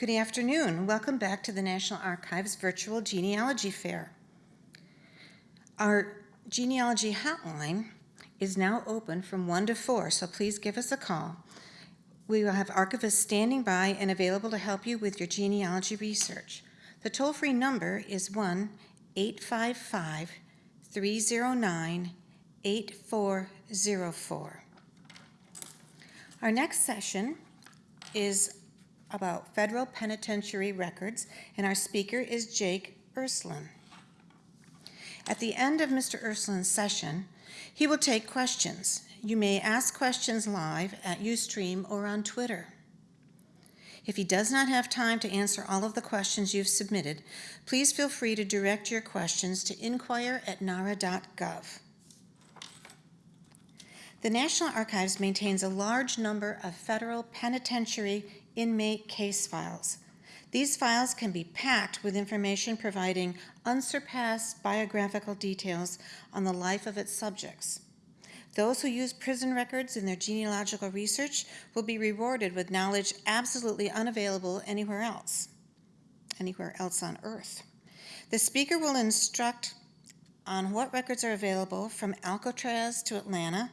Good afternoon. Welcome back to the National Archives Virtual Genealogy Fair. Our genealogy hotline is now open from 1 to 4, so please give us a call. We will have archivists standing by and available to help you with your genealogy research. The toll-free number is 1 855 309 8404. Our next session is about federal penitentiary records, and our speaker is Jake Ersland. At the end of Mr. Ersland's session, he will take questions. You may ask questions live at Ustream or on Twitter. If he does not have time to answer all of the questions you've submitted, please feel free to direct your questions to inquire at nara.gov. The National Archives maintains a large number of federal penitentiary inmate case files. These files can be packed with information providing unsurpassed biographical details on the life of its subjects. Those who use prison records in their genealogical research will be rewarded with knowledge absolutely unavailable anywhere else, anywhere else on earth. The speaker will instruct on what records are available from Alcatraz to Atlanta,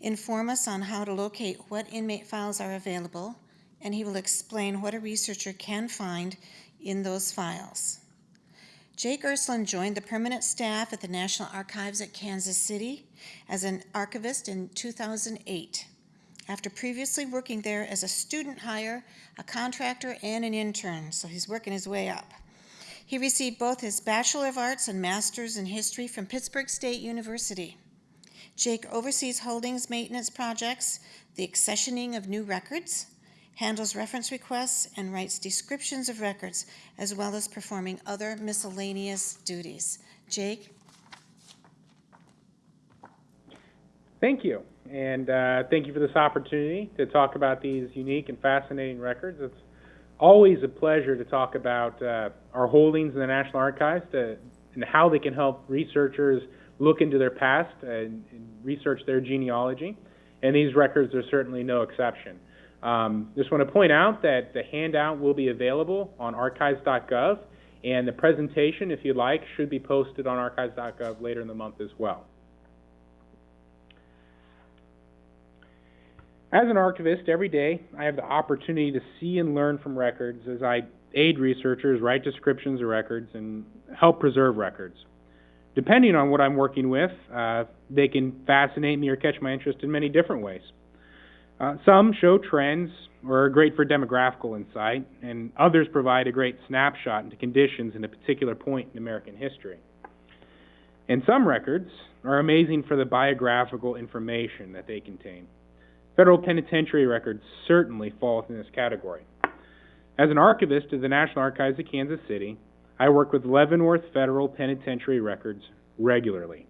inform us on how to locate what inmate files are available, and he will explain what a researcher can find in those files. Jake Ersland joined the permanent staff at the National Archives at Kansas City as an archivist in 2008, after previously working there as a student hire, a contractor, and an intern, so he's working his way up. He received both his Bachelor of Arts and Master's in History from Pittsburg State University. Jake oversees holdings maintenance projects, the accessioning of new records, handles reference requests, and writes descriptions of records, as well as performing other miscellaneous duties. Jake? Thank you, and uh, thank you for this opportunity to talk about these unique and fascinating records. It's always a pleasure to talk about uh, our holdings in the National Archives to, and how they can help researchers look into their past and, and research their genealogy, and these records are certainly no exception. Um, just want to point out that the handout will be available on archives.gov, and the presentation, if you'd like, should be posted on archives.gov later in the month as well. As an archivist, every day I have the opportunity to see and learn from records as I aid researchers write descriptions of records and help preserve records. Depending on what I'm working with, uh, they can fascinate me or catch my interest in many different ways. Uh, some show trends or are great for demographical insight, and others provide a great snapshot into conditions in a particular point in American history. And some records are amazing for the biographical information that they contain. Federal penitentiary records certainly fall within this category. As an archivist of the National Archives of Kansas City, I work with Leavenworth Federal Penitentiary records regularly.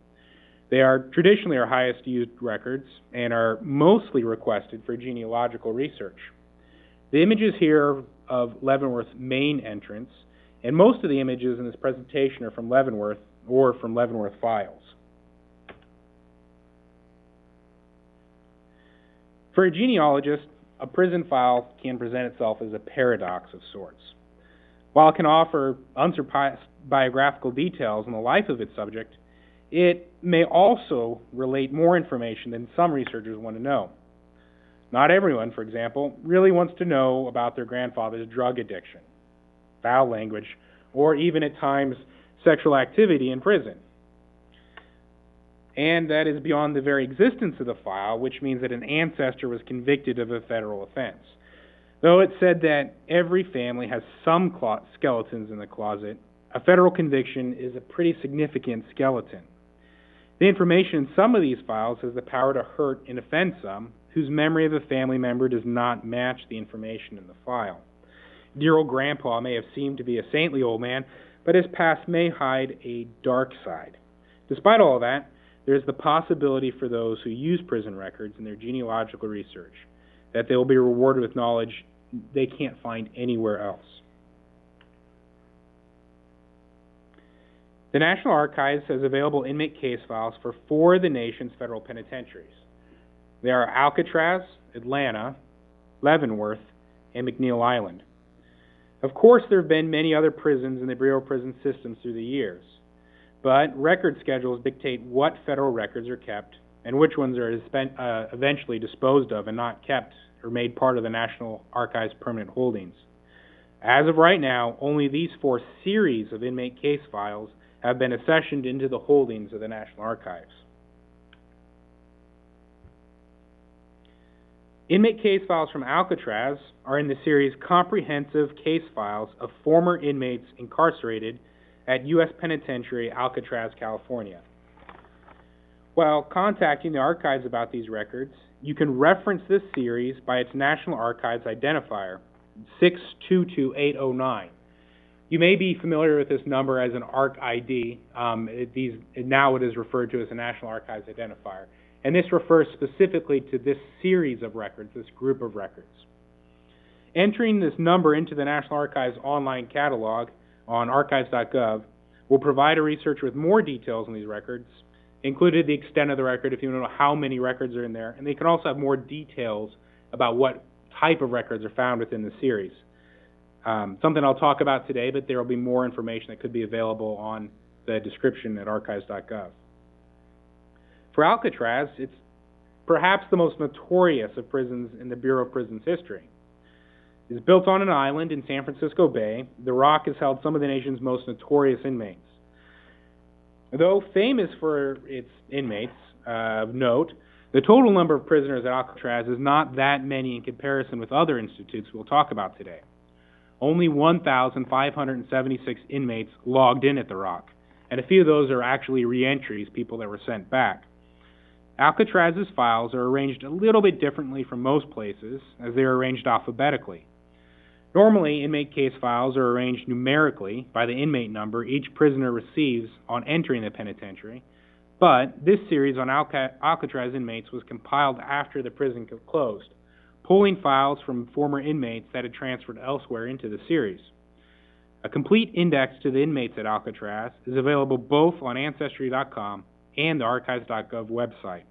They are traditionally our highest used records and are mostly requested for genealogical research. The images here of Leavenworth's main entrance, and most of the images in this presentation are from Leavenworth or from Leavenworth files. For a genealogist, a prison file can present itself as a paradox of sorts. While it can offer unsurpassed biographical details on the life of its subject, it may also relate more information than some researchers want to know. Not everyone, for example, really wants to know about their grandfather's drug addiction, foul language, or even at times sexual activity in prison. And that is beyond the very existence of the file, which means that an ancestor was convicted of a federal offense. Though it's said that every family has some skeletons in the closet, a federal conviction is a pretty significant skeleton. The information in some of these files has the power to hurt and offend some whose memory of a family member does not match the information in the file. Dear old grandpa may have seemed to be a saintly old man, but his past may hide a dark side. Despite all that, there is the possibility for those who use prison records in their genealogical research that they will be rewarded with knowledge they can't find anywhere else. The National Archives has available inmate case files for four of the nation's federal penitentiaries. They are Alcatraz, Atlanta, Leavenworth, and McNeil Island. Of course, there have been many other prisons in the Bureau of Prison Systems through the years, but record schedules dictate what federal records are kept and which ones are uh, eventually disposed of and not kept or made part of the National Archives permanent holdings. As of right now, only these four series of inmate case files have been accessioned into the holdings of the National Archives. Inmate case files from Alcatraz are in the series Comprehensive Case Files of Former Inmates Incarcerated at U.S. Penitentiary, Alcatraz, California. While contacting the archives about these records, you can reference this series by its National Archives identifier, 622809. You may be familiar with this number as an ARC ID. Um, it, these, now it is referred to as a National Archives identifier. And this refers specifically to this series of records, this group of records. Entering this number into the National Archives online catalog on archives.gov will provide a researcher with more details on these records, included the extent of the record if you want to know how many records are in there, and they can also have more details about what type of records are found within the series. Um, something I'll talk about today, but there will be more information that could be available on the description at archives.gov. For Alcatraz, it's perhaps the most notorious of prisons in the Bureau of Prisons history. It is built on an island in San Francisco Bay. The Rock has held some of the nation's most notorious inmates. Though famous for its inmates uh, note, the total number of prisoners at Alcatraz is not that many in comparison with other institutes we'll talk about today. Only 1,576 inmates logged in at the Rock, and a few of those are actually reentries, people that were sent back. Alcatraz's files are arranged a little bit differently from most places, as they are arranged alphabetically. Normally, inmate case files are arranged numerically by the inmate number each prisoner receives on entering the penitentiary, but this series on Alca- Alcatraz inmates was compiled after the prison closed, pulling files from former inmates that had transferred elsewhere into the series. A complete index to the inmates at Alcatraz is available both on Ancestry.com and the Archives.gov website.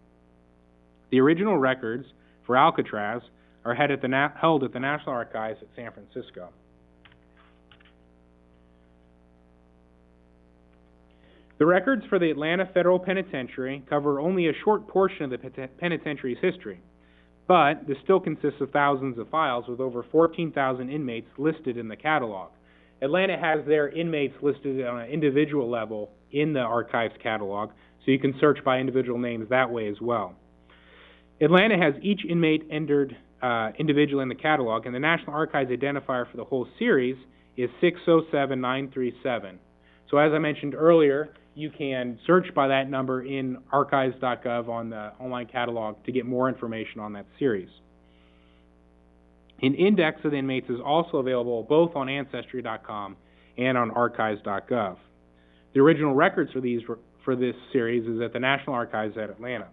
The original records for Alcatraz are at, the held at the National Archives at San Francisco. The records for the Atlanta Federal Penitentiary cover only a short portion of the penitentiary's history, but this still consists of thousands of files with over 14,000 inmates listed in the catalog. Atlanta has their inmates listed on an individual level in the archives catalog, so you can search by individual names that way as well. Atlanta has each inmate entered uh, individually in the catalog, and the National Archives identifier for the whole series is 607937. So as I mentioned earlier, you can search by that number in archives.gov on the online catalog to get more information on that series. An index of inmates is also available both on ancestry.com and on archives.gov. The original records for these for this series is at the National Archives at Atlanta.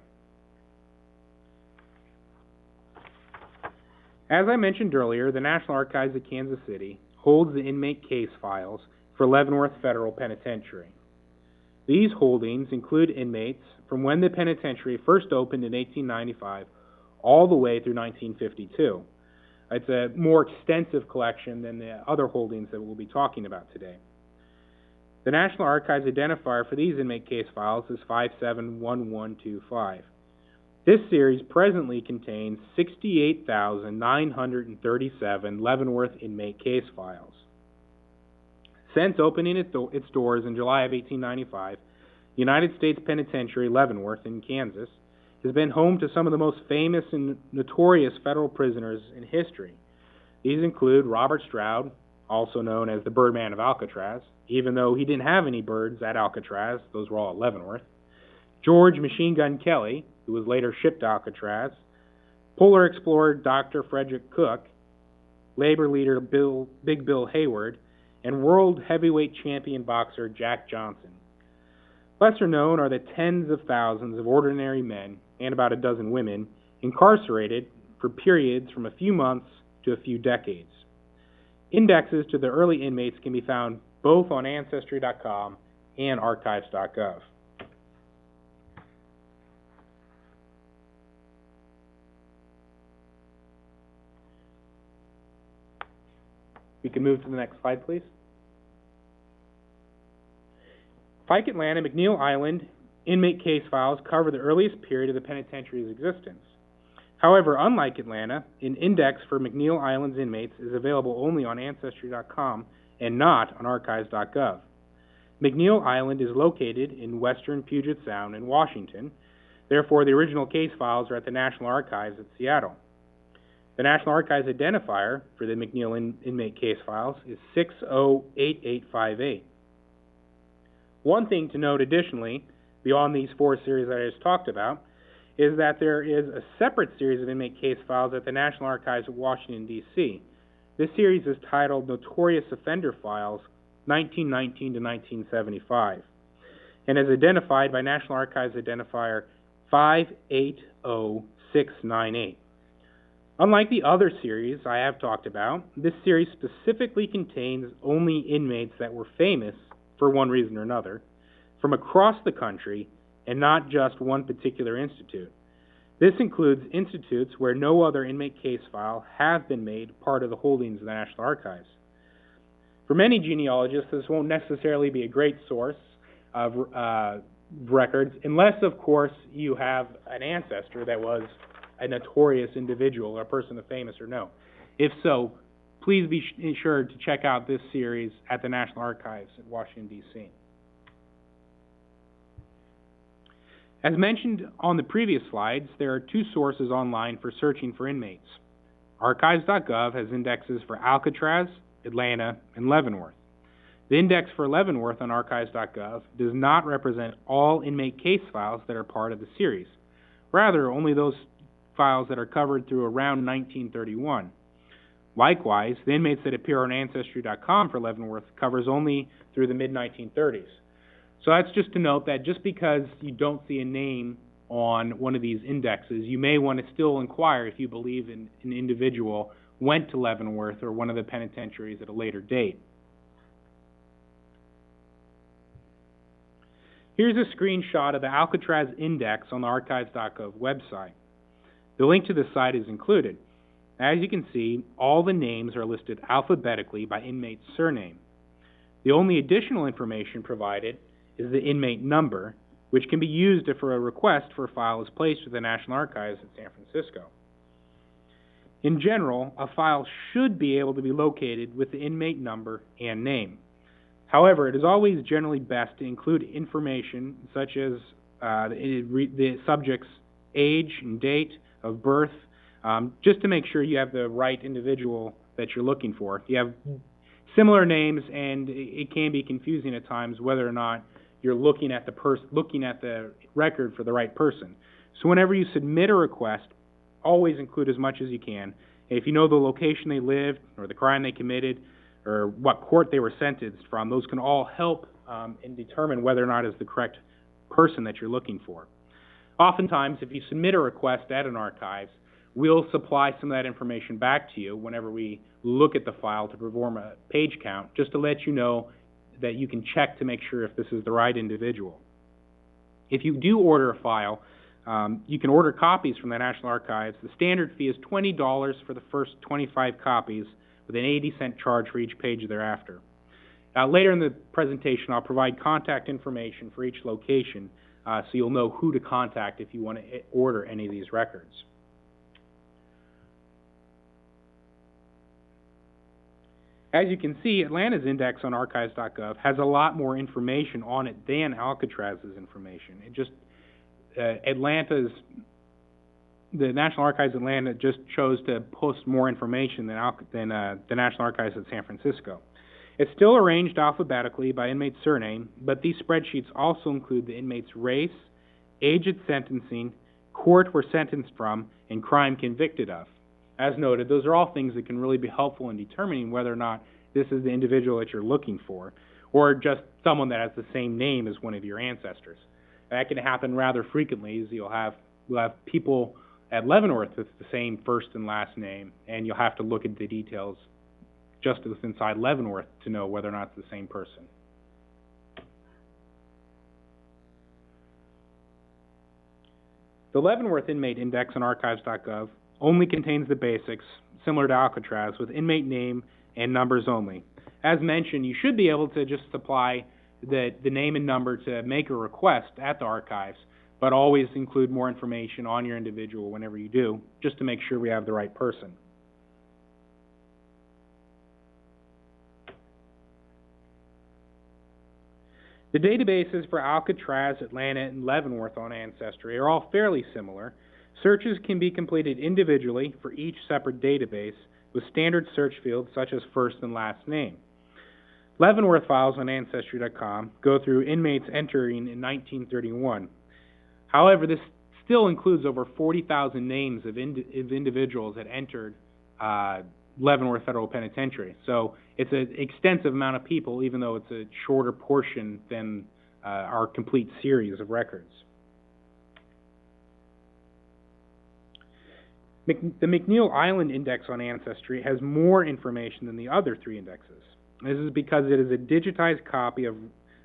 As I mentioned earlier, the National Archives at Kansas City holds the inmate case files for Leavenworth Federal Penitentiary. These holdings include inmates from when the penitentiary first opened in 1895 all the way through 1952. It's a more extensive collection than the other holdings that we'll be talking about today. The National Archives identifier for these inmate case files is 571125. This series presently contains 68,937 Leavenworth inmate case files. Since opening its, do- its doors in July of 1895, United States Penitentiary Leavenworth in Kansas has been home to some of the most famous and notorious federal prisoners in history. These include Robert Stroud, also known as the Birdman of Alcatraz, even though he didn't have any birds at Alcatraz, those were all at Leavenworth. George Machine Gun Kelly, who was later shipped to Alcatraz, polar explorer Dr. Frederick Cook, labor leader Bill, Big Bill Haywood, and world heavyweight champion boxer Jack Johnson. Lesser known are the tens of thousands of ordinary men and about a dozen women incarcerated for periods from a few months to a few decades. Indexes to the early inmates can be found both on Ancestry.com and Archives.gov. We can move to the next slide, please. Pike Atlanta, and McNeil Island inmate case files cover the earliest period of the penitentiary's existence. However, unlike Atlanta, an index for McNeil Island's inmates is available only on Ancestry.com and not on Archives.gov. McNeil Island is located in western Puget Sound in Washington. Therefore, the original case files are at the National Archives at Seattle. The National Archives identifier for the McNeil in- inmate case files is 608858. One thing to note additionally, beyond these four series that I just talked about, is that there is a separate series of inmate case files at the National Archives of Washington, D.C. This series is titled Notorious Offender Files, 1919 to 1975, and is identified by National Archives identifier 580698. Unlike the other series I have talked about, this series specifically contains only inmates that were famous, for one reason or another, from across the country and not just one particular institute. This includes institutes where no other inmate case file have been made part of the holdings of the National Archives. For many genealogists, this won't necessarily be a great source of uh, records, unless, of course, you have an ancestor that was a notorious individual, or a person of famous or no. If so, please be sure to check out this series at the National Archives in Washington, D.C. As mentioned on the previous slides, there are two sources online for searching for inmates. Archives.gov has indexes for Alcatraz, Atlanta, and Leavenworth. The index for Leavenworth on Archives.gov does not represent all inmate case files that are part of the series. Rather, only those files that are covered through around 1931. Likewise, the inmates that appear on Ancestry.com for Leavenworth covers only through the mid-1930s. So that's just to note that just because you don't see a name on one of these indexes, you may want to still inquire if you believe an, an individual went to Leavenworth or one of the penitentiaries at a later date. Here's a screenshot of the Alcatraz index on the archives.gov website. The link to the site is included. As you can see, all the names are listed alphabetically by inmate's surname. The only additional information provided is the inmate number, which can be used if a request for a file is placed with the National Archives in San Francisco. In general, a file should be able to be located with the inmate number and name. However, it is always generally best to include information such as uh, the, the subject's age and date of birth, um, just to make sure you have the right individual that you're looking for. You have similar names, and it can be confusing at times whether or not you're looking at the pers- looking at the record for the right person. So whenever you submit a request, always include as much as you can. If you know the location they lived, or the crime they committed, or what court they were sentenced from, those can all help um, and determine whether or not it's the correct person that you're looking for. Oftentimes, if you submit a request at an archives, we'll supply some of that information back to you whenever we look at the file to perform a page count, just to let you know that you can check to make sure if this is the right individual. If you do order a file, um, you can order copies from the National Archives. The standard fee is $20 for the first 25 copies, with an 80 cent charge for each page thereafter. Uh, later in the presentation, I'll provide contact information for each location, uh, so you'll know who to contact if you want to order any of these records. As you can see, Atlanta's index on archives.gov has a lot more information on it than Alcatraz's information. It just, uh, Atlanta's, the National Archives Atlanta just chose to post more information than, than uh, the National Archives at San Francisco. It's still arranged alphabetically by inmate surname, but these spreadsheets also include the inmate's race, age at sentencing, court were sentenced from, and crime convicted of. As noted, those are all things that can really be helpful in determining whether or not this is the individual that you're looking for, or just someone that has the same name as one of your ancestors. That can happen rather frequently, you'll have you'll have people at Leavenworth with the same first and last name, and you'll have to look at the details just inside Leavenworth to know whether or not it's the same person. The Leavenworth Inmate Index on archives.gov only contains the basics, similar to Alcatraz, with inmate name and numbers only. As mentioned, you should be able to just supply the, the name and number to make a request at the archives, but always include more information on your individual whenever you do, just to make sure we have the right person. The databases for Alcatraz, Atlanta, and Leavenworth on Ancestry are all fairly similar. Searches can be completed individually for each separate database with standard search fields such as first and last name. Leavenworth files on Ancestry.com go through inmates entering in 1931. However, this still includes over 40,000 names of, indi- of individuals that entered uh, Leavenworth Federal Penitentiary. So it's an extensive amount of people, even though it's a shorter portion than uh, our complete series of records. Mc- the McNeil Island Index on Ancestry has more information than the other three indexes. This is because it is a digitized copy of,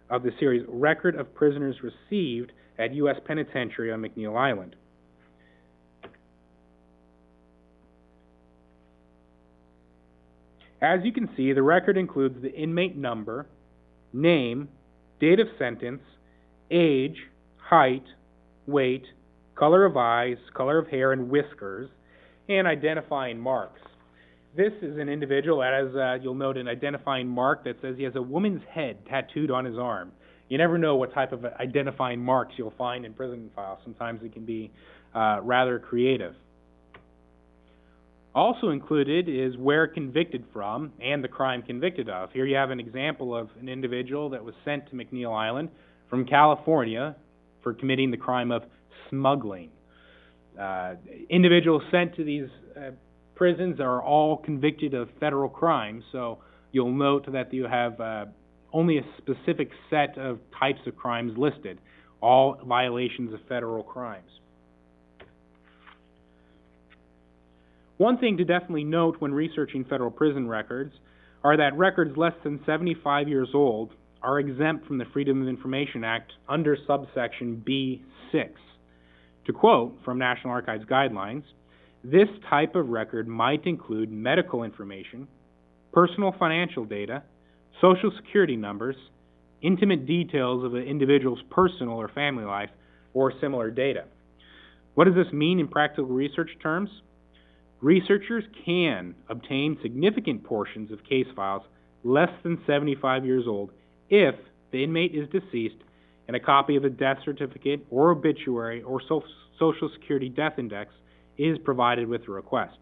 of the series Record of Prisoners Received at U.S. Penitentiary on McNeil Island. As you can see, the record includes the inmate number, name, date of sentence, age, height, weight, color of eyes, color of hair and whiskers, and identifying marks. This is an individual that has, uh, you'll note, an identifying mark that says he has a woman's head tattooed on his arm. You never know what type of identifying marks you'll find in prison files. Sometimes it can be uh, rather creative. Also included is where convicted from and the crime convicted of. Here you have an example of an individual that was sent to McNeil Island from California for committing the crime of smuggling. Uh, individuals sent to these uh, prisons are all convicted of federal crimes, so you'll note that you have uh, only a specific set of types of crimes listed, all violations of federal crimes. One thing to definitely note when researching federal prison records are that records less than 75 years old are exempt from the Freedom of Information Act under subsection B6. To quote from National Archives guidelines, this type of record might include medical information, personal financial data, social security numbers, intimate details of an individual's personal or family life, or similar data. What does this mean in practical research terms? Researchers can obtain significant portions of case files less than 75 years old if the inmate is deceased and a copy of a death certificate or obituary or so Social Security death index is provided with the request.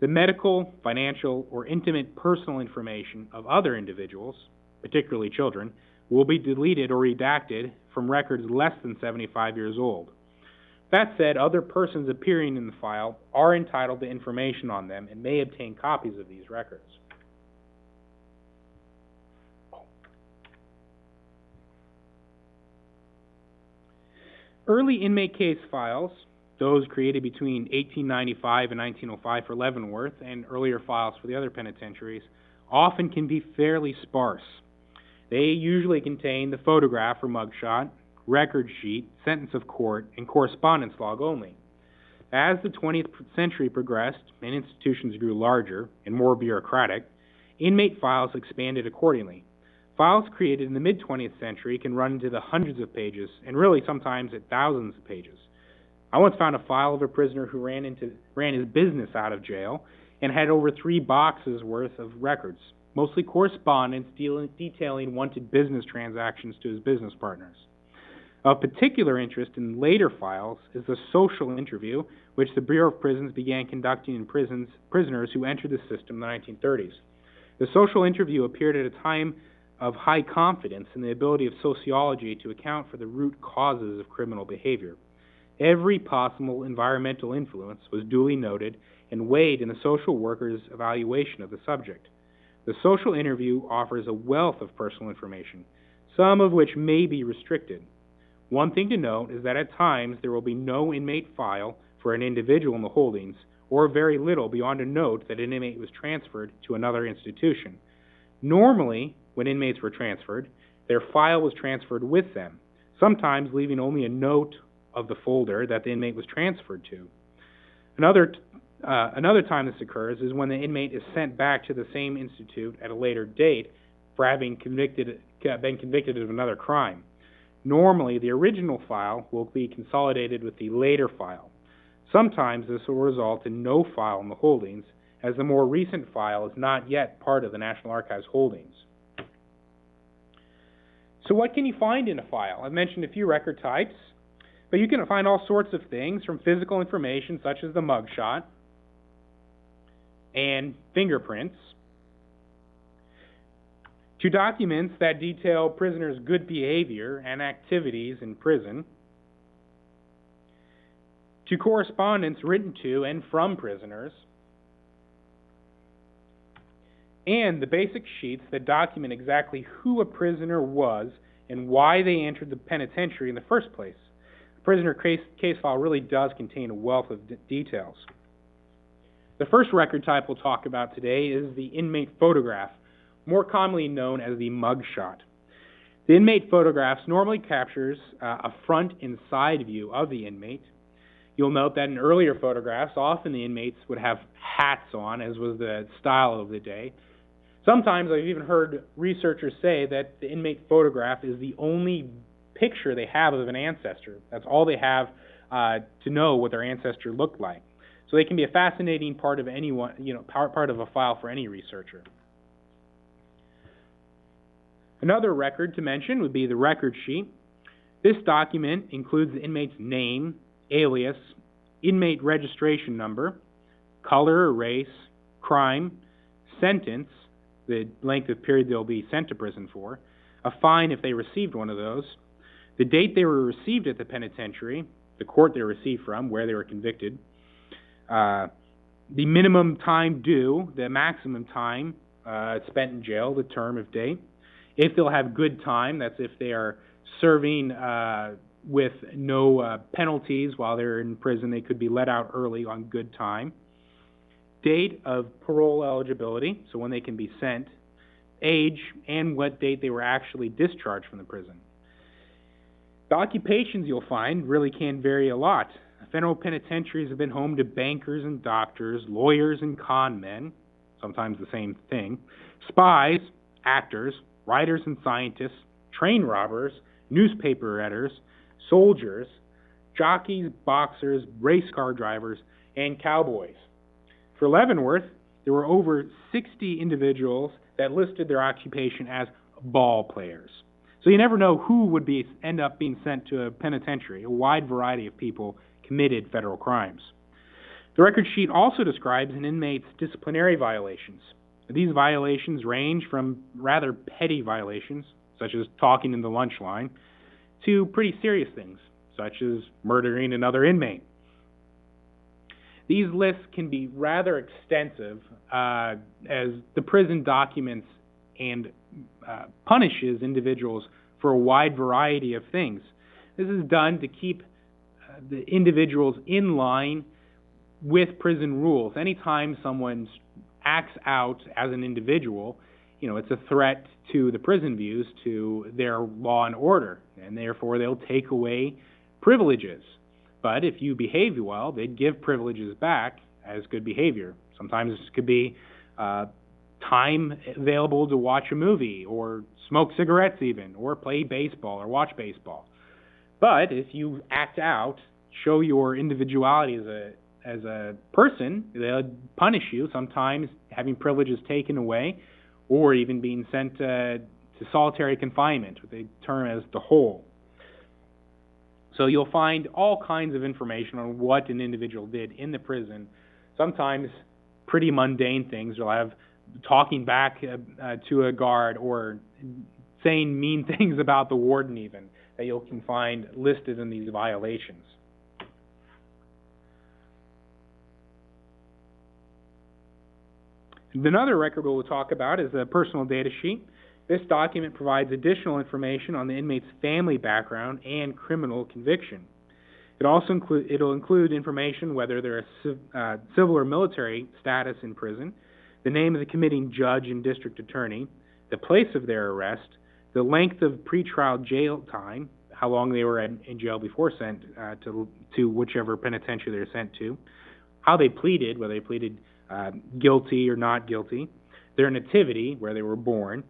The medical, financial, or intimate personal information of other individuals, particularly children, will be deleted or redacted from records less than 75 years old. That said, other persons appearing in the file are entitled to information on them and may obtain copies of these records. Early inmate case files, those created between 1895 and 1905 for Leavenworth and earlier files for the other penitentiaries, often can be fairly sparse. They usually contain the photograph or mugshot, record sheet, sentence of court, and correspondence log only. As the 20th century progressed and institutions grew larger and more bureaucratic, inmate files expanded accordingly. Files created in the mid 20th century can run into the hundreds of pages, and really sometimes at thousands of pages. I once found a file of a prisoner who ran into ran his business out of jail and had over three boxes worth of records, mostly correspondence dealing, detailing wanted business transactions to his business partners. Of particular interest in later files is the social interview, which the Bureau of Prisons began conducting in prisons, prisoners who entered the system in the 1930s. The social interview appeared at a time of high confidence in the ability of sociology to account for the root causes of criminal behavior. Every possible environmental influence was duly noted and weighed in the social worker's evaluation of the subject. The social interview offers a wealth of personal information, some of which may be restricted. One thing to note is that at times there will be no inmate file for an individual in the holdings, or very little beyond a note that an inmate was transferred to another institution. Normally, when inmates were transferred, their file was transferred with them, sometimes leaving only a note of the folder that the inmate was transferred to. Another Uh, another time this occurs is when the inmate is sent back to the same institute at a later date for having convicted, uh, been convicted of another crime. Normally, the original file will be consolidated with the later file. Sometimes this will result in no file in the holdings, as the more recent file is not yet part of the National Archives holdings. So what can you find in a file? I've mentioned a few record types, but you can find all sorts of things from physical information such as the mugshot and fingerprints to documents that detail prisoners' good behavior and activities in prison to correspondence written to and from prisoners and the basic sheets that document exactly who a prisoner was and why they entered the penitentiary in the first place. The prisoner case, case file really does contain a wealth of details. The first record type we'll talk about today is the inmate photograph, more commonly known as the mugshot. The inmate photographs normally captures uh, a front and side view of the inmate. You'll note that in earlier photographs, often the inmates would have hats on, as was the style of the day. Sometimes I've even heard researchers say that the inmate photograph is the only picture they have of an ancestor. That's all they have uh, to know what their ancestor looked like. So they can be a fascinating part of anyone, you know, part, part of a file for any researcher. Another record to mention would be the record sheet. This document includes the inmate's name, alias, inmate registration number, color or race, crime, sentence, the length of period they'll be sent to prison for, a fine if they received one of those, the date they were received at the penitentiary, the court they were received from, where they were convicted, uh, the minimum time due, the maximum time uh, spent in jail, the term of date, if they'll have good time, that's if they are serving uh, with no uh, penalties while they're in prison, they could be let out early on good time. Date of parole eligibility, so when they can be sent, age, and what date they were actually discharged from the prison. The occupations you'll find really can vary a lot. Federal penitentiaries have been home to bankers and doctors, lawyers and con men, sometimes the same thing, spies, actors, writers and scientists, train robbers, newspaper editors, soldiers, jockeys, boxers, race car drivers, and cowboys. For Leavenworth, there were over 60 individuals that listed their occupation as ball players. So you never know who would be end up being sent to a penitentiary. A wide variety of people committed federal crimes. The record sheet also describes an inmate's disciplinary violations. These violations range from rather petty violations, such as talking in the lunch line, to pretty serious things, such as murdering another inmate. These lists can be rather extensive, uh, as the prison documents and uh, punishes individuals for a wide variety of things. This is done to keep uh, the individuals in line with prison rules. Anytime someone acts out as an individual, you know, it's a threat to the prison views, to their law and order, and therefore they'll take away privileges. But if you behave well, they'd give privileges back as good behavior. Sometimes this could be uh, time available to watch a movie, or smoke cigarettes even, or play baseball, or watch baseball. But if you act out, show your individuality as a as a person, they'll punish you, sometimes having privileges taken away, or even being sent uh, to solitary confinement, what they term as the hole. So you'll find all kinds of information on what an individual did in the prison. Sometimes pretty mundane things. You'll have talking back uh, uh, to a guard or saying mean things about the warden even that you can find listed in these violations. Another record we'll talk about is a personal data sheet. This document provides additional information on the inmate's family background and criminal conviction. It also include it'll include information whether they're a uh, civil or military status in prison, the name of the committing judge and district attorney, the place of their arrest, the length of pretrial jail time, how long they were in, in jail before sent uh, to to whichever penitentiary they're sent to, how they pleaded, whether they pleaded uh, guilty or not guilty, their nativity, where they were born,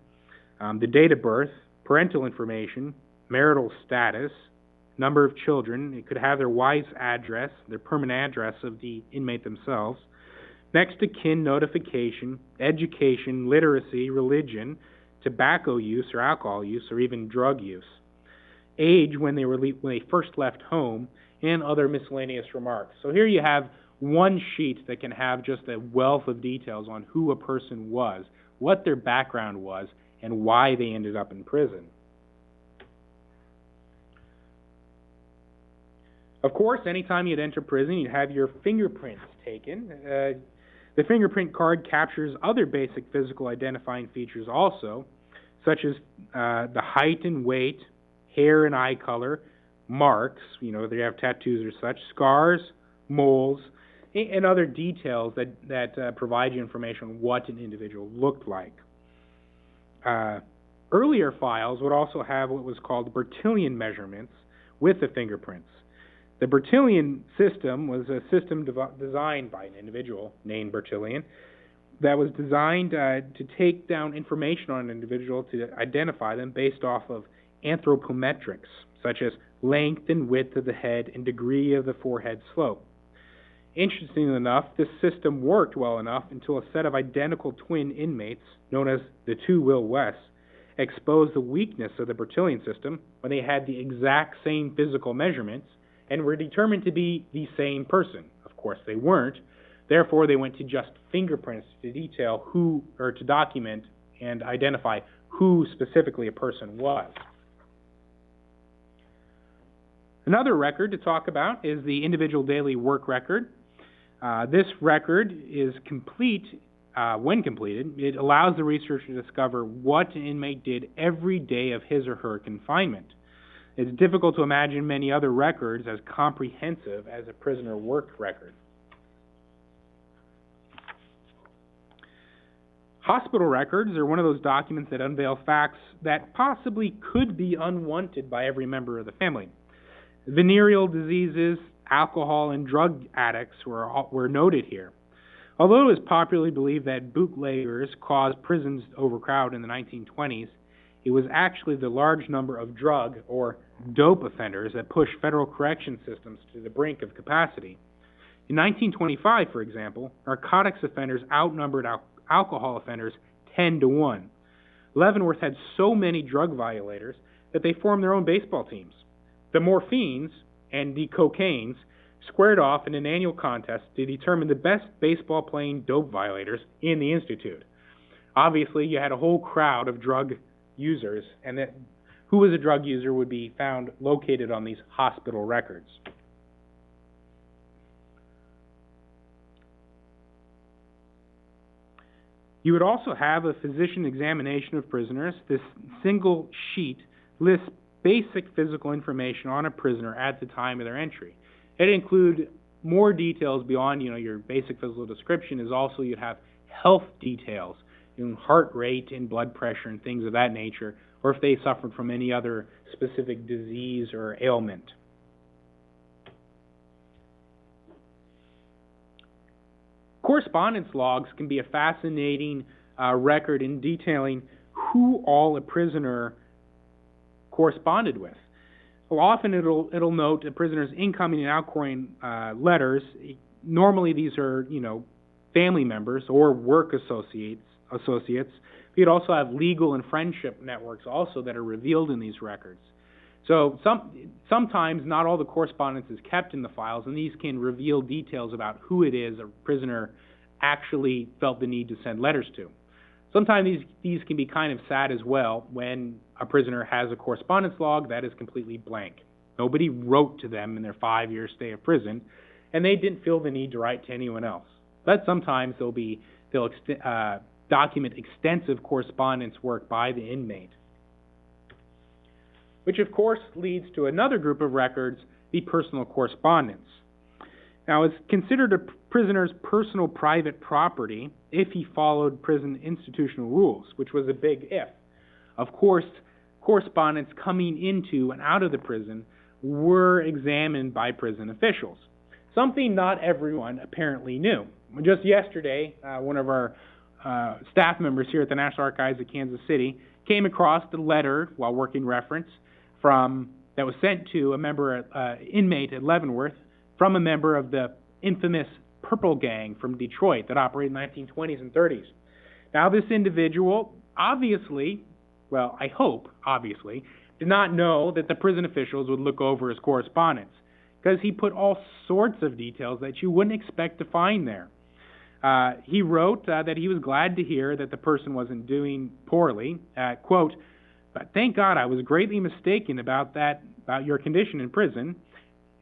um, the date of birth, parental information, marital status, number of children. It could have their wife's address, their permanent address of the inmate themselves, next to kin notification, education, literacy, religion, tobacco use or alcohol use, or even drug use, age when they were when they first left home, and other miscellaneous remarks. So here you have one sheet that can have just a wealth of details on who a person was, what their background was, and why they ended up in prison. Of course, anytime you'd enter prison, you'd have your fingerprints taken. Uh, the fingerprint card captures other basic physical identifying features also, such as uh, the height and weight, hair and eye color, marks, you know, they have tattoos or such, scars, moles, and other details that, that uh, provide you information on what an individual looked like. Uh, earlier files would also have what was called Bertillon measurements with the fingerprints. The Bertillon system was a system dev- designed by an individual named Bertillon that was designed uh, to take down information on an individual to identify them based off of anthropometrics, such as length and width of the head and degree of the forehead slope. Interestingly enough, this system worked well enough until a set of identical twin inmates, known as the two Will Wests, exposed the weakness of the Bertillon system when they had the exact same physical measurements and were determined to be the same person. Of course, they weren't. Therefore, they went to just fingerprints to detail who, or to document and identify who specifically a person was. Another record to talk about is the individual daily work record. Uh, this record is complete uh, when completed. It allows the researcher to discover what an inmate did every day of his or her confinement. It's difficult to imagine many other records as comprehensive as a prisoner work record. Hospital records are one of those documents that unveil facts that possibly could be unwanted by every member of the family. Venereal diseases, alcohol, and drug addicts were, were noted here. Although it was popularly believed that bootleggers caused prisons to overcrowd in the 1920s, it was actually the large number of drug or dope offenders that pushed federal correction systems to the brink of capacity. In 1925, for example, narcotics offenders outnumbered al- alcohol offenders 10 to 1. Leavenworth had so many drug violators that they formed their own baseball teams. The morphines and the cocaines squared off in an annual contest to determine the best baseball playing dope violators in the Institute. Obviously, you had a whole crowd of drug users, and that who was a drug user would be found located on these hospital records. You would also have a physician examination of prisoners. This single sheet lists basic physical information on a prisoner at the time of their entry. It include more details beyond, you know, your basic physical description is also you'd have health details, you know, heart rate and blood pressure and things of that nature, or if they suffered from any other specific disease or ailment. Correspondence logs can be a fascinating uh, record in detailing who all a prisoner corresponded with. Well, often it'll it'll note a prisoner's incoming and outgoing uh, letters. Normally, these are you know family members or work associates associates. You'd also have legal and friendship networks also that are revealed in these records. So some sometimes not all the correspondence is kept in the files, and these can reveal details about who it is a prisoner actually felt the need to send letters to. Sometimes these these can be kind of sad as well when a prisoner has a correspondence log that is completely blank. Nobody wrote to them in their five-year stay of prison, and they didn't feel the need to write to anyone else. But sometimes they'll be they'll ext- uh, document extensive correspondence work by the inmate, which of course leads to another group of records, the personal correspondence. Now, it's considered a prisoner's personal private property if he followed prison institutional rules, which was a big if. Of course, correspondence coming into and out of the prison were examined by prison officials. something not everyone apparently knew. Just yesterday, uh, one of our uh, staff members here at the National Archives of Kansas City came across the letter while working reference from that was sent to a member, uh, inmate at Leavenworth from a member of the infamous Purple Gang from Detroit that operated in the 1920s and 30s. Now, this individual obviously, well, I hope, obviously, did not know that the prison officials would look over his correspondence because he put all sorts of details that you wouldn't expect to find there. Uh, he wrote uh, that he was glad to hear that the person wasn't doing poorly. Uh, quote, but thank God I was greatly mistaken about that, about your condition in prison.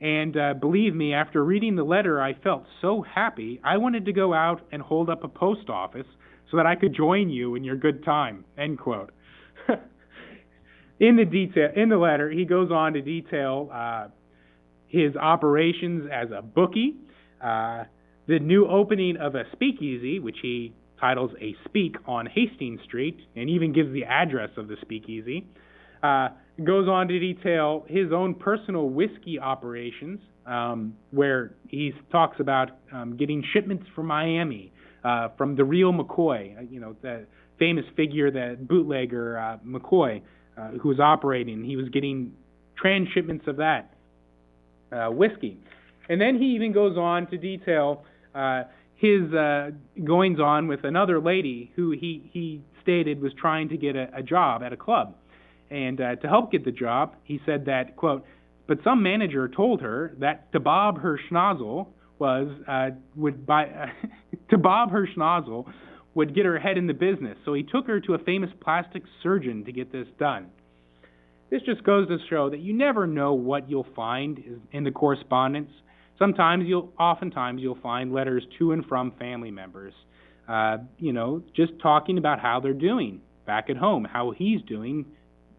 And uh, believe me, after reading the letter, I felt so happy. I wanted to go out and hold up a post office so that I could join you in your good time. End quote. in the detail, in the letter, he goes on to detail uh, his operations as a bookie, uh, the new opening of a speakeasy, which he titles a speak on Hastings Street, and even gives the address of the speakeasy. Uh, goes on to detail his own personal whiskey operations, um, where he talks about um, getting shipments from Miami, uh, from the real McCoy, uh, you know, the famous figure, that bootlegger uh, McCoy, uh, who was operating. He was getting transshipments of that uh, whiskey. And then he even goes on to detail uh, his uh, goings on with another lady who he, he stated was trying to get a, a job at a club. And uh, to help get the job, he said that, quote, but some manager told her that to bob her schnozzle was, uh, would buy, uh, to bob her schnozzle would get her ahead in the business. So he took her to a famous plastic surgeon to get this done. This just goes to show that you never know what you'll find in the correspondence. Sometimes you'll, oftentimes you'll find letters to and from family members. Uh, you know, just talking about how they're doing back at home, how he's doing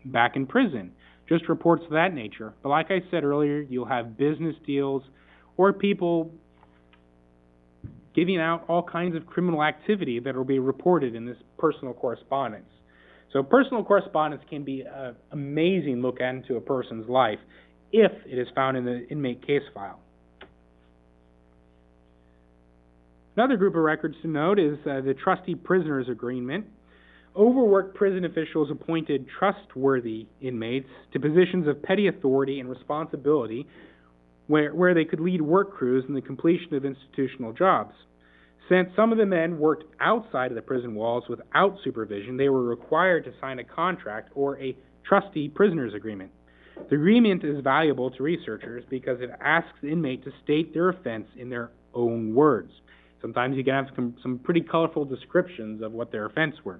back in prison. Just reports of that nature. But like I said earlier, you'll have business deals or people giving out all kinds of criminal activity that will be reported in this personal correspondence. So personal correspondence can be an amazing look into a person's life if it is found in the inmate case file. Another group of records to note is uh, the trustee prisoners agreement. Overworked prison officials appointed trustworthy inmates to positions of petty authority and responsibility where, where they could lead work crews in the completion of institutional jobs. Since some of the men worked outside of the prison walls without supervision, they were required to sign a contract or a trustee prisoners agreement. The agreement is valuable to researchers because it asks the inmate to state their offense in their own words. Sometimes you can have some, some pretty colorful descriptions of what their offense were.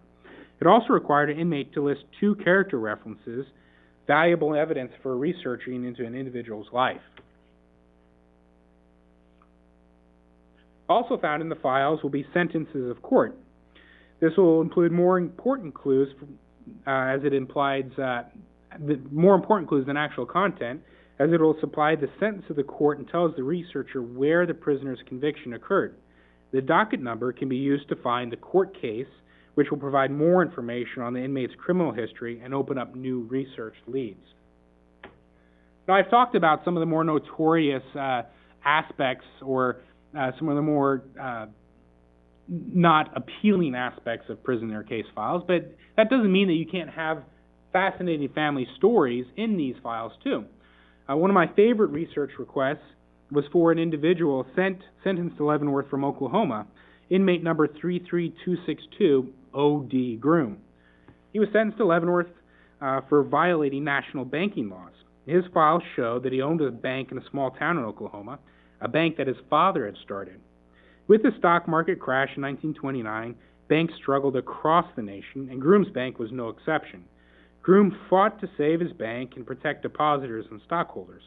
It also required an inmate to list two character references, valuable evidence for researching into an individual's life. Also found in the files will be sentences of court. This will include more important clues, uh, as it implies uh, more important clues than actual content, as it will supply the sentence of the court and tells the researcher where the prisoner's conviction occurred. The docket number can be used to find the court case, which will provide more information on the inmate's criminal history and open up new research leads. Now, I've talked about some of the more notorious uh, aspects or uh, some of the more uh, not appealing aspects of prisoner case files, but that doesn't mean that you can't have fascinating family stories in these files too. Uh, one of my favorite research requests was for an individual sent sentenced to Leavenworth from Oklahoma, inmate number 33262 O.D. Groom. He was sentenced to Leavenworth uh, for violating national banking laws. His files show that he owned a bank in a small town in Oklahoma, a bank that his father had started. With the stock market crash in 1929, banks struggled across the nation, and Groom's bank was no exception. Groom fought to save his bank and protect depositors and stockholders.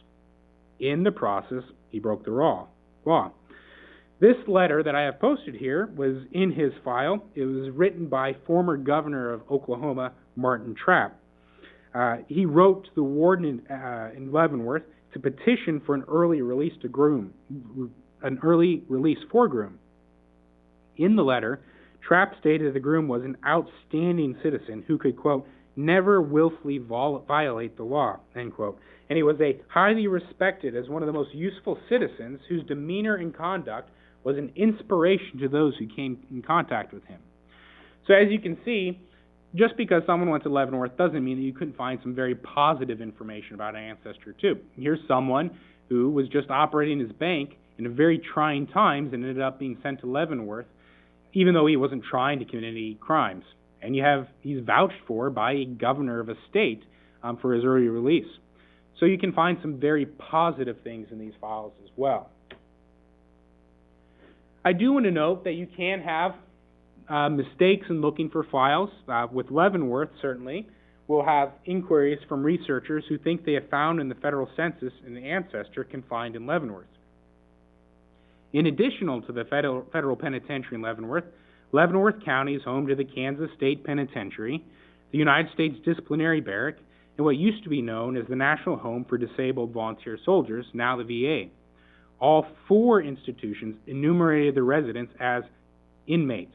In the process, he broke the law. This letter that I have posted here was in his file. It was written by former governor of Oklahoma, Martin Trapp. Uh, he wrote to the warden in, uh, in Leavenworth to petition for an early release to Groom, an early release for Groom. In the letter, Trapp stated that the Groom was an outstanding citizen who could, quote, never willfully violate the law, end quote. And he was a highly respected as one of the most useful citizens whose demeanor and conduct was an inspiration to those who came in contact with him. So as you can see, just because someone went to Leavenworth doesn't mean that you couldn't find some very positive information about an ancestor too. Here's someone who was just operating his bank in a very trying times and ended up being sent to Leavenworth, even though he wasn't trying to commit any crimes. And you have he's vouched for by a governor of a state um, for his early release. So you can find some very positive things in these files as well. I do want to note that you can have uh, mistakes in looking for files. Uh, with Leavenworth, certainly, we'll have inquiries from researchers who think they have found in the federal census an ancestor confined in Leavenworth. In addition to the federal, federal penitentiary in Leavenworth, Leavenworth County is home to the Kansas State Penitentiary, the United States Disciplinary Barrack, and what used to be known as the National Home for Disabled Volunteer Soldiers, now the VA. All four institutions enumerated the residents as inmates,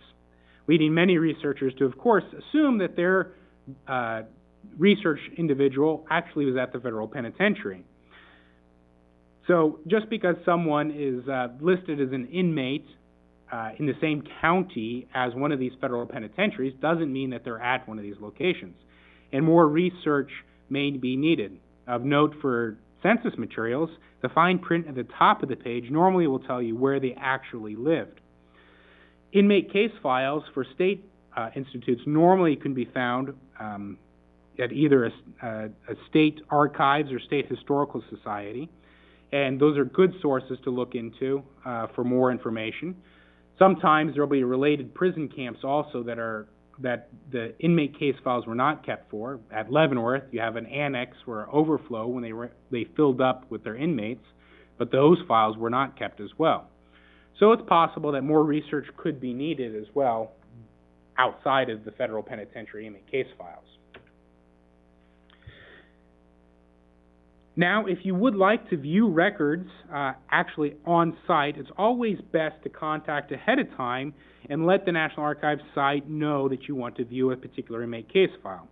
leading many researchers to, of course, assume that their uh, research individual actually was at the federal penitentiary. So just because someone is uh, listed as an inmate uh, in the same county as one of these federal penitentiaries doesn't mean that they're at one of these locations. And more research may be needed. Of note for census materials, the fine print at the top of the page normally will tell you where they actually lived. Inmate case files for state uh, institutes normally can be found um, at either a, a, a state archives or state historical society, and those are good sources to look into uh, for more information. Sometimes there will be related prison camps also that are that the inmate case files were not kept for. At Leavenworth, you have an annex where overflow when they were they filled up with their inmates, but those files were not kept as well. So it's possible that more research could be needed as well outside of the federal penitentiary inmate case files. Now, if you would like to view records uh, actually on site, it's always best to contact ahead of time and let the National Archives site know that you want to view a particular inmate case file.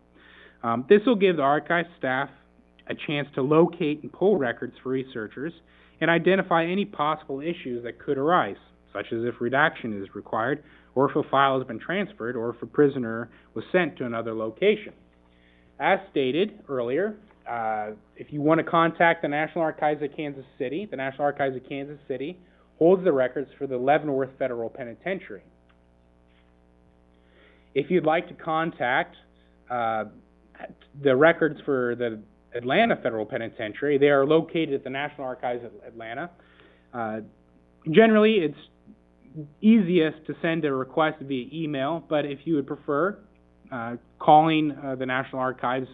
Um, this will give the archive staff a chance to locate and pull records for researchers and identify any possible issues that could arise, such as if redaction is required, or if a file has been transferred, or if a prisoner was sent to another location. As stated earlier, uh, if you want to contact the National Archives of Kansas City, the National Archives of Kansas City holds the records for the Leavenworth Federal Penitentiary. If you'd like to contact uh, the records for the Atlanta Federal Penitentiary, they are located at the National Archives of Atlanta. Uh, generally, it's easiest to send a request via email, but if you would prefer, uh, calling uh, the National Archives,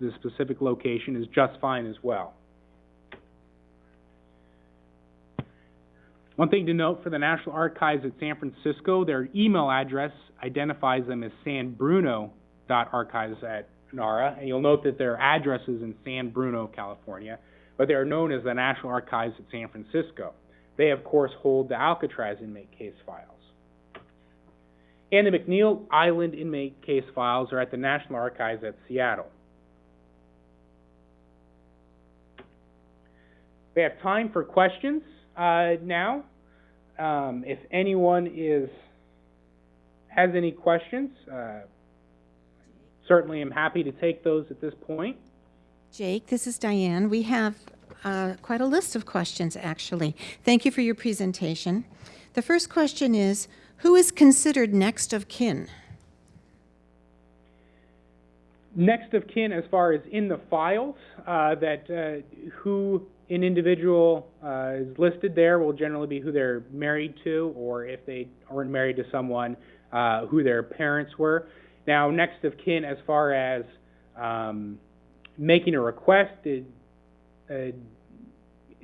the specific location, is just fine as well. One thing to note for the National Archives at San Francisco, their email address identifies them as sanbruno.archives at NARA, and you'll note that their address is in San Bruno, California, but they are known as the National Archives at San Francisco. They, of course, hold the Alcatraz inmate case files. And the McNeil Island inmate case files are at the National Archives at Seattle. We have time for questions uh, now. Um, if anyone is has any questions, uh, certainly am happy to take those at this point. Jake, this is Diane. We have uh, quite a list of questions, actually. Thank you for your presentation. The first question is, who is considered next of kin? Next of kin, as far as in the files, uh, that uh, who an individual uh, is listed there will generally be who they're married to, or if they aren't married to someone, uh, who their parents were. Now, next of kin, as far as um, making a request, it, uh,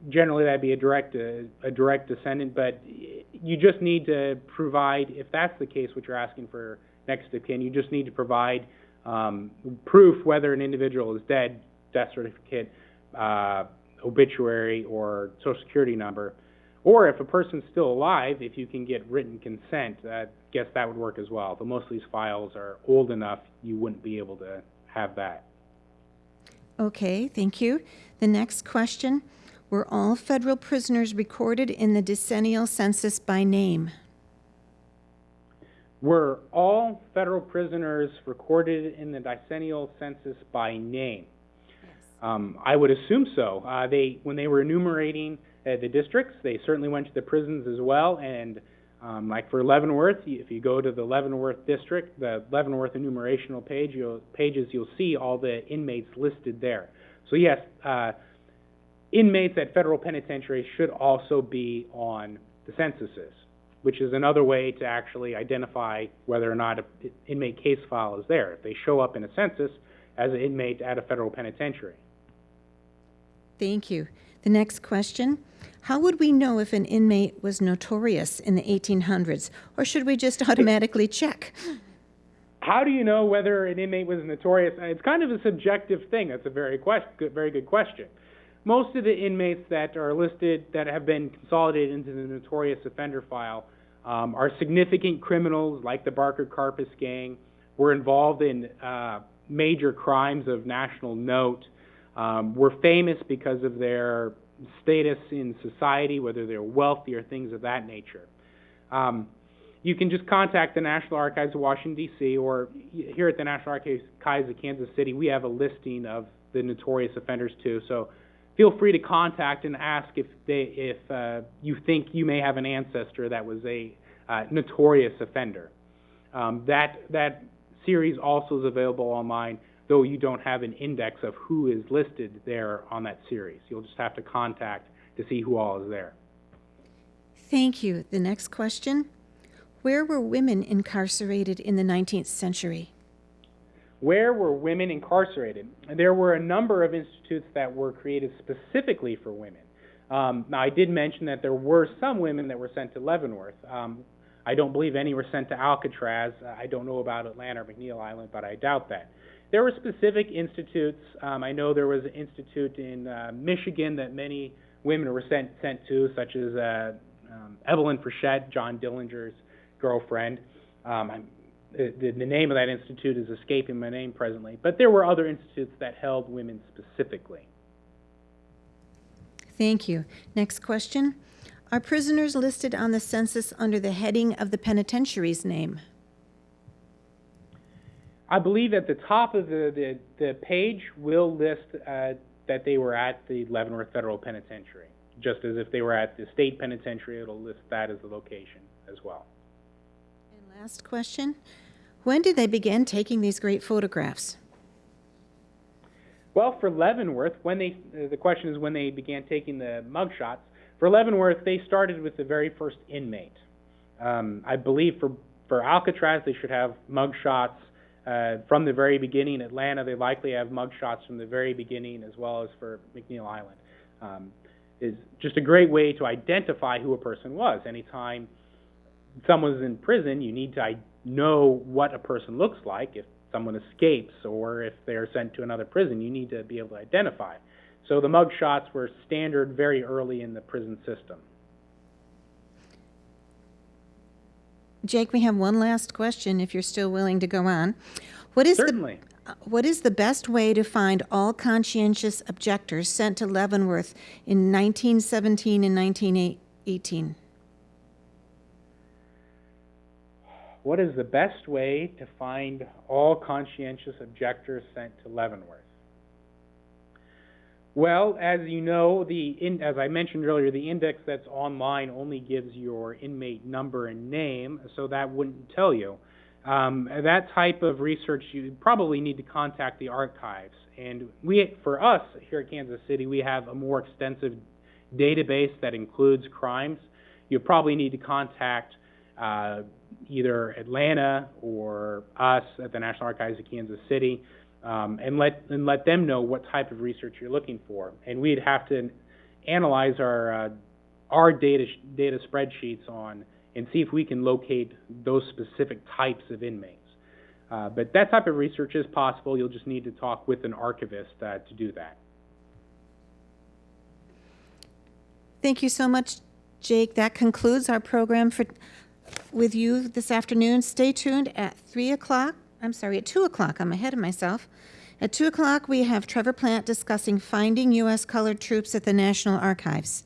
generally that'd be a direct uh, a direct descendant, but you just need to provide, if that's the case, what you're asking for next of kin, you just need to provide um, proof whether an individual is dead, death certificate, uh, obituary, or social security number. Or if a person's still alive, if you can get written consent, I guess that would work as well. But most of these files are old enough, you wouldn't be able to have that. Okay, thank you. The next question, were all federal prisoners recorded in the decennial census by name? Were all federal prisoners recorded in the decennial census by name? Um, I would assume so. Uh, they, when they were enumerating uh, the districts, they certainly went to the prisons as well. And um, like for Leavenworth, if you go to the Leavenworth district, the Leavenworth enumerational page, you'll, pages, you'll see all the inmates listed there. So yes, uh, inmates at federal penitentiaries should also be on the censuses, which is another way to actually identify whether or not an inmate case file is there. If they show up in a census as an inmate at a federal penitentiary. Thank you. The next question, how would we know if an inmate was notorious in the 1800s? Or should we just automatically check? How do you know whether an inmate was notorious? It's kind of a subjective thing. That's a very quest- good, very good question. Most of the inmates that are listed that have been consolidated into the notorious offender file um, are significant criminals like the Barker Karpis gang, were involved in uh, major crimes of national note, um, were famous because of their status in society, whether they're wealthy or things of that nature. Um, you can just contact the National Archives of Washington, D.C., or here at the National Archives of Kansas City, we have a listing of the notorious offenders too. So feel free to contact and ask if they, if uh, you think you may have an ancestor that was a uh, notorious offender. Um, that that series also is available online, though you don't have an index of who is listed there on that series. You'll just have to contact to see who all is there. Thank you. The next question, where were women incarcerated in the 19th century? Where were women incarcerated? There were a number of institutes that were created specifically for women. Um, now, I did mention that there were some women that were sent to Leavenworth. Um, I don't believe any were sent to Alcatraz. Uh, I don't know about Atlanta or McNeil Island, but I doubt that. There were specific institutes. Um, I know there was an institute in uh, Michigan that many women were sent sent to, such as uh, um, Evelyn Frechette, John Dillinger's girlfriend. Um, the, the name of that institute is escaping my name presently, but there were other institutes that held women specifically. Thank you. Next question, are prisoners listed on the census under the heading of the penitentiary's name? I believe at the top of the, the, the page will list uh, that they were at the Leavenworth Federal Penitentiary, just as if they were at the state penitentiary, it'll list that as the location as well. And last question, when did they begin taking these great photographs? Well, for Leavenworth, when they, uh, the question is when they began taking the mugshots. For Leavenworth, they started with the very first inmate. Um, I believe for, for Alcatraz, they should have mugshots uh, from the very beginning. Atlanta, they likely have mugshots from the very beginning, as well as for McNeil Island. Um, is just a great way to identify who a person was. Anytime someone's in prison, you need to know what a person looks like. If someone escapes or if they're sent to another prison, you need to be able to identify. So the mug shots were standard very early in the prison system. Jake, we have one last question, if you're still willing to go on. What is the Certainly. Uh, What is the best way to find all conscientious objectors sent to Leavenworth in 1917 and 1918? What is the best way to find all conscientious objectors sent to Leavenworth? Well, as you know, the in, as I mentioned earlier, the index that's online only gives your inmate number and name, so that wouldn't tell you. Um, that type of research, you probably need to contact the archives. And we, for us here at Kansas City, we have a more extensive database that includes crimes. You probably need to contact uh, either Atlanta or us at the National Archives of Kansas City, um, and let and let them know what type of research you're looking for. And we'd have to analyze our uh, our data data spreadsheets on and see if we can locate those specific types of inmates. Uh, but that type of research is possible. You'll just need to talk with an archivist uh, to do that. Thank you so much, Jake. That concludes our program for, with you this afternoon. Stay tuned at 3 o'clock, I'm sorry, at 2 o'clock, I'm ahead of myself. At 2 o'clock, we have Trevor Plant discussing finding U.S. colored troops at the National Archives.